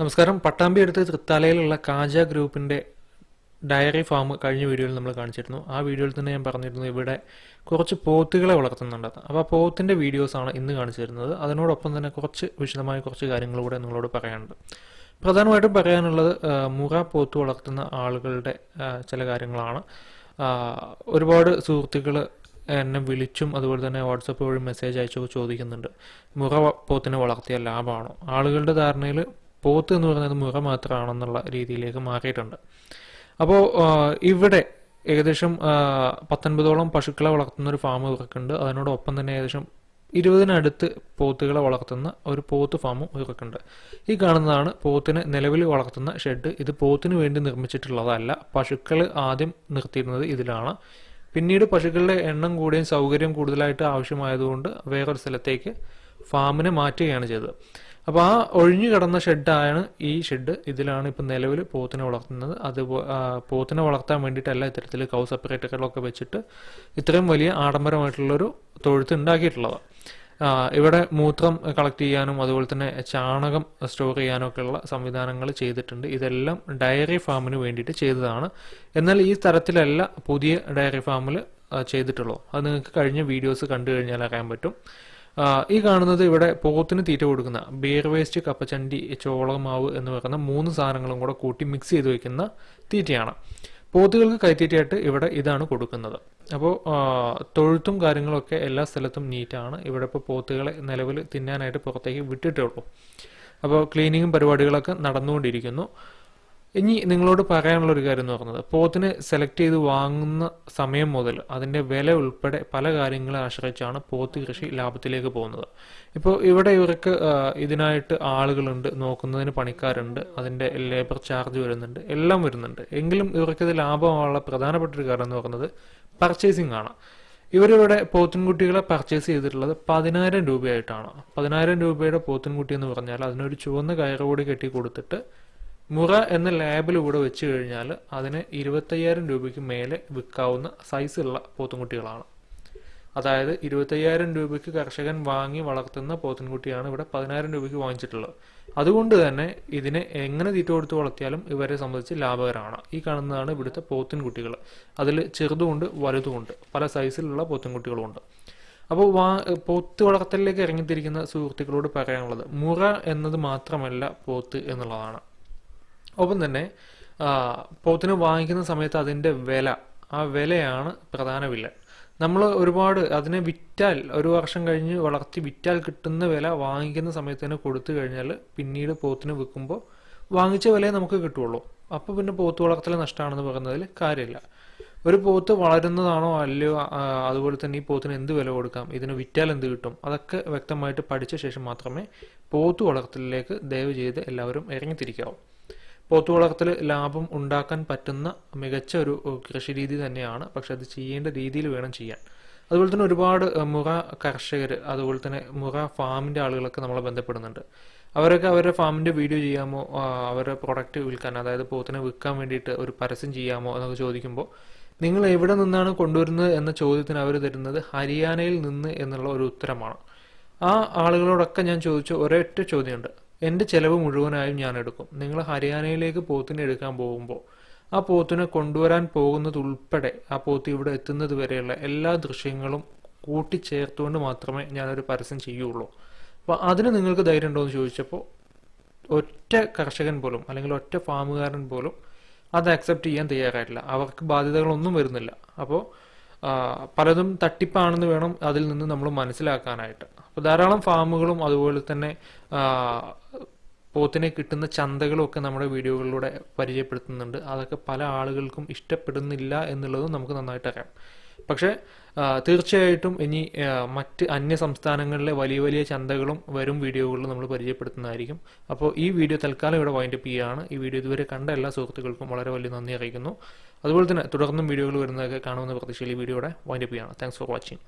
നമസ്കാരം. പട്ടാമ്പി അടുത്ത് തൃത്താലയിലുള്ള കാജ ഗ്രൂപ്പിന്റെ ഡയറി ഫാം കഴിഞ്ഞ വീഡിയോയിൽ നമ്മൾ കാണിച്ചിരുന്നു. ആ വീഡിയോയിൽ തന്നെ ഞാൻ പറഞ്ഞിരുന്നു ഇവിടെ കുറച്ച് പോത്തുകളെ വളർത്തുന്നുണ്ട്. അപ്പോൾ ആ പോത്തിന്റെ വീഡിയോസാണ് ഇന്ന് കാണിച്ചു തരുന്നത്. അതിനോടൊപ്പം തന്നെ കുറച്ച് വിശദമായ കുറച്ച് കാര്യങ്ങൾ കൂടെ നിങ്ങളോട് പറയാനുണ്ട്. പ്രധാനമായിട്ടും പറയാനുള്ളത് മുറ പോത്ത് വളർത്തുന്ന ആളുകളുടെ ചില കാര്യങ്ങളാണ്. ഒരുപാട് സുഹൃത്തുക്കൾ എന്നെ വിളിച്ചും അതുപോലെ തന്നെ വാട്സപ്പ് വഴി മെസ്സേജ് അയച്ചൊക്കെ ചോദിക്കുന്നുണ്ട്. മുറ പോത്തിനെ വളർത്തിയ ലാഭമാണോ? ആളുകളുടെ ധാരണയിൽ പോത്ത് എന്ന് പറയുന്നത് മുറ മാത്രമാണെന്നുള്ള രീതിയിലേക്ക് മാറിയിട്ടുണ്ട്. അപ്പോൾ ഇവിടെ ഏകദേശം പത്തൊൻപതോളം പശുക്കളെ വളർത്തുന്ന ഒരു ഫാം ഇവർക്കുണ്ട്. അതിനോടൊപ്പം തന്നെ ഏകദേശം ഇരുപതിനടുത്ത് പോത്തുകളെ വളർത്തുന്ന ഒരു പോത്ത് ഫാമും ഇവർക്കുണ്ട്. ഈ കാണുന്നതാണ് പോത്തിന് നിലവിൽ വളർത്തുന്ന ഷെഡ്. ഇത് പോത്തിന് വേണ്ടി നിർമ്മിച്ചിട്ടുള്ളതല്ല. പശുക്കൾ ആദ്യം നിർത്തിയിരുന്നത് ഇതിലാണ്. പിന്നീട് പശുക്കളുടെ എണ്ണം കൂടിയും സൗകര്യം കൂടുതലായിട്ട് ആവശ്യമായതുകൊണ്ട് വേറൊരു സ്ഥലത്തേക്ക് ഫാമിനെ മാറ്റുകയാണ് ചെയ്തത്. അപ്പോൾ ആ ഒഴിഞ്ഞു കിടന്ന ഷെഡാണ് ഈ ഷെഡ്. ഇതിലാണ് ഇപ്പം നിലവിൽ പോത്തിനെ വളർത്തുന്നത്. അത് പോത്തിനെ വളർത്താൻ വേണ്ടിയിട്ടല്ല ഇത്തരത്തിൽ കൗ സെപ്പറേറ്ററുകളൊക്കെ വെച്ചിട്ട് ഇത്രയും വലിയ ആഡംബരമായിട്ടുള്ളൊരു തൊഴുത്ത് ഉണ്ടാക്കിയിട്ടുള്ളത്. ഇവിടെ മൂത്രം കളക്ട് ചെയ്യാനും അതുപോലെ തന്നെ ചാണകം സ്റ്റോർ ചെയ്യാനും ഒക്കെയുള്ള സംവിധാനങ്ങൾ ചെയ്തിട്ടുണ്ട്. ഇതെല്ലാം ഡയറി ഫാമിന് വേണ്ടിയിട്ട് ചെയ്തതാണ്. എന്നാൽ ഈ തരത്തിലല്ല പുതിയ ഡയറി ഫാമിൽ ചെയ്തിട്ടുള്ളൂ അത് നിങ്ങൾക്ക് കഴിഞ്ഞ വീഡിയോസ് കണ്ടു കഴിഞ്ഞാൽ അറിയാൻ പറ്റും. ഈ കാണുന്നത് ഇവിടെ പോത്തിന് തീറ്റ കൊടുക്കുന്ന ബിയർ വേസ്റ്റ് കപ്പച്ചണ്ടി ചോളമാവ് എന്ന് പറയുന്ന മൂന്ന് സാധനങ്ങളും കൂടെ കൂട്ടി മിക്സ് ചെയ്ത് വെക്കുന്ന തീറ്റയാണ്. പോത്തുകൾക്ക് കൈത്തീറ്റയായിട്ട് ഇവിടെ ഇതാണ് കൊടുക്കുന്നത്. അപ്പോൾ തൊഴുത്തും കാര്യങ്ങളൊക്കെ എല്ലാ സ്ഥലത്തും നീറ്റാണ്. ഇവിടെ ഇപ്പോൾ പോത്തുകളെ നിലവിൽ തിന്നാനായിട്ട് പുറത്തേക്ക് വിട്ടിട്ടേ ഉള്ളൂ. അപ്പോൾ ക്ലീനിങ്ങും പരിപാടികളൊക്കെ നടന്നുകൊണ്ടിരിക്കുന്നു. ഇനി നിങ്ങളോട് പറയാനുള്ള ഒരു കാര്യം എന്ന് പറയുന്നത് പോത്തിന് സെലക്ട് ചെയ്ത് വാങ്ങുന്ന സമയം മുതൽ അതിന്റെ വില ഉൾപ്പെടെ പല കാര്യങ്ങളെ ആശ്രയിച്ചാണ് പോത്ത് കൃഷി ലാഭത്തിലേക്ക് പോകുന്നത്. ഇപ്പോൾ ഇവിടെ ഇവർക്ക് ഇതിനായിട്ട് ആളുകളുണ്ട് നോക്കുന്നതിന് പണിക്കാരുണ്ട് അതിന്റെ ലേബർ ചാർജ് വരുന്നുണ്ട് എല്ലാം വരുന്നുണ്ട്. എങ്കിലും ഇവർക്കിത് ലാഭമുള്ള പ്രധാനപ്പെട്ട ഒരു കാര്യം എന്ന് പറയുന്നത് പർച്ചേസിംഗ് ആണ്. ഇവരിവിടെ പോത്തിൻകുട്ടികളെ പർച്ചേസ് ചെയ്തിട്ടുള്ളത് പതിനായിരം രൂപയായിട്ടാണ്. പതിനായിരം രൂപയുടെ പോത്തിൻകുട്ടി എന്ന് പറഞ്ഞാൽ അതിനൊരു ചുവന്ന കയറുകൂടി കെട്ടി കൊടുത്തിട്ട് മുറ എന്ന ലേബൽ ഇവിടെ വെച്ച് കഴിഞ്ഞാൽ അതിന് ഇരുപത്തയ്യായിരം രൂപയ്ക്ക് മേലെ വിൽക്കാവുന്ന സൈസുള്ള പോത്തുംകുട്ടികളാണ്. അതായത് ഇരുപത്തയ്യായിരം രൂപയ്ക്ക് കർഷകൻ വാങ്ങി വളർത്തുന്ന പോത്തിൻകുട്ടിയാണ് ഇവിടെ പതിനായിരം രൂപയ്ക്ക് വാങ്ങിച്ചിട്ടുള്ളത്. അതുകൊണ്ട് തന്നെ ഇതിനെ എങ്ങനെ തീറ്റ കൊടുത്ത് വളർത്തിയാലും ഇവരെ സംബന്ധിച്ച് ലാഭകരമാണ്. ഈ കാണുന്നതാണ് ഇവിടുത്തെ പോത്തിൻകുട്ടികൾ അതിൽ ചെറുതുമുണ്ട് വലുതുമുണ്ട്. പല സൈസിലുള്ള പോത്തിൻകുട്ടികളുമുണ്ട് അപ്പോൾ വാ പോത്ത് വളർത്തലിലേക്ക് ഇറങ്ങിത്തിരിക്കുന്ന സുഹൃത്തുക്കളോട് പറയാനുള്ളത് മുറ എന്നത് മാത്രമല്ല പോത്ത് എന്നുള്ളതാണ്. ഒപ്പം തന്നെ പോത്തിന് വാങ്ങിക്കുന്ന സമയത്ത് അതിന്റെ വില ആ വിലയാണ് പ്രധാന വില നമ്മൾ ഒരുപാട് അതിനെ വിറ്റാൽ ഒരു വർഷം കഴിഞ്ഞ് വളർത്തി വിറ്റാൽ കിട്ടുന്ന വില വാങ്ങിക്കുന്ന സമയത്ത് തന്നെ കൊടുത്തു കഴിഞ്ഞാൽ പിന്നീട് പോത്തിന് വിൽക്കുമ്പോൾ വാങ്ങിച്ച വിലയെ നമുക്ക് കിട്ടുള്ളൂ. അപ്പോൾ പിന്നെ പോത്ത് വളർത്തൽ നഷ്ടമാണെന്ന് പറയുന്നതിൽ കാര്യമില്ല. ഒരു പോത്ത് വളരുന്നതാണോ അല്ലയോ അതുപോലെ തന്നെ ഈ പോത്തിന് എന്ത് വില കൊടുക്കാം ഇതിന് വിറ്റാൽ എന്ത് കിട്ടും അതൊക്കെ വ്യക്തമായിട്ട് പഠിച്ച ശേഷം മാത്രമേ പോത്ത് വളർത്തലിലേക്ക് ദയവ് ചെയ്ത് എല്ലാവരും ഇറങ്ങിത്തിരിക്കാവൂ. പോത്ത് വളർത്തൽ ലാഭം ഉണ്ടാക്കാൻ പറ്റുന്ന മികച്ച ഒരു കൃഷി രീതി തന്നെയാണ്. പക്ഷെ അത് ചെയ്യേണ്ട രീതിയിൽ വേണം ചെയ്യാൻ. അതുപോലെ തന്നെ ഒരുപാട് മുറ കർഷകർ അതുപോലെ തന്നെ മുറ ഫാമിന്റെ ആളുകളൊക്കെ നമ്മളെ ബന്ധപ്പെടുന്നുണ്ട്. അവരൊക്കെ അവരുടെ ഫാമിന്റെ വീഡിയോ ചെയ്യാമോ? അവരുടെ പ്രൊഡക്റ്റ് വിൽക്കാൻ അതായത് പോത്തിനെ വിൽക്കാൻ വേണ്ടിയിട്ട് ഒരു പരസ്യം ചെയ്യാമോ എന്നൊക്കെ ചോദിക്കുമ്പോൾ നിങ്ങൾ എവിടെ നിന്നാണ് കൊണ്ടുവരുന്നത് എന്ന ചോദ്യത്തിന് അവർ തരുന്നത് ഹരിയാനയിൽ നിന്ന് എന്നുള്ള ഒരു ഉത്തരമാണ്. ആ ആളുകളോടൊക്കെ ഞാൻ ചോദിച്ച ഒരൊറ്റ ചോദ്യമുണ്ട്. എന്റെ ചിലവ് മുഴുവനായും ഞാൻ എടുക്കും. നിങ്ങൾ ഹരിയാനയിലേക്ക് പോത്തിനെ എടുക്കാൻ പോകുമ്പോൾ ആ പോത്തിനെ കൊണ്ടുവരാൻ പോകുന്നതുൾപ്പെടെ ആ പോത്ത് ഇവിടെ എത്തുന്നത് വരെയുള്ള എല്ലാ ദൃശ്യങ്ങളും കൂട്ടിച്ചേർത്തുകൊണ്ട് മാത്രമേ ഞാനൊരു പരസ്യം ചെയ്യുള്ളൂ. അപ്പോൾ അതിന് നിങ്ങൾക്ക് ധൈര്യം ഉണ്ടോ എന്ന് ചോദിച്ചപ്പോൾ ഒറ്റ കർഷകൻ പോലും അല്ലെങ്കിൽ ഒറ്റ ഫാമുകാരൻ പോലും അത് അക്സെപ്റ്റ് ചെയ്യാൻ തയ്യാറായിട്ടില്ല. അവർക്ക് ബാധ്യതകളൊന്നും വരുന്നില്ല. അപ്പോൾ പലതും തട്ടിപ്പാണെന്ന് വേണം അതിൽ നിന്ന് നമ്മൾ മനസ്സിലാക്കാനായിട്ട്. അപ്പോൾ ധാരാളം ഫാമുകളും അതുപോലെ തന്നെ പോത്തിനെ കിട്ടുന്ന ചന്തകളും ഒക്കെ നമ്മുടെ വീഡിയോകളിലൂടെ പരിചയപ്പെടുത്തുന്നുണ്ട്. അതൊക്കെ പല ആളുകൾക്കും ഇഷ്ടപ്പെടുന്നില്ല എന്നുള്ളതും നമുക്ക് നന്നായിട്ട് അറിയാം. പക്ഷേ തീർച്ചയായിട്ടും ഇനി മറ്റ് അന്യ സംസ്ഥാനങ്ങളിലെ വലിയ വലിയ ചന്തകളും വരും വീഡിയോകളിൽ നമ്മൾ പരിചയപ്പെടുത്തുന്നതായിരിക്കും. അപ്പോൾ ഈ വീഡിയോ തൽക്കാലം ഇവിടെ വൈൻഡപ്പ് ചെയ്യുകയാണ്. ഈ വീഡിയോ ഇതുവരെ കണ്ട എല്ലാ സുഹൃത്തുക്കൾക്കും വളരെ വലിയ നന്ദി അറിയിക്കുന്നു. അതുപോലെ തന്നെ തുടർന്നും വീഡിയോകൾ വരുന്നതൊക്കെ കാണുമെന്ന പ്രതീക്ഷയിൽ ഈ വീഡിയോയുടെ വൈൻഡപ്പ് ചെയ്യുകയാണ്. Thanks for watching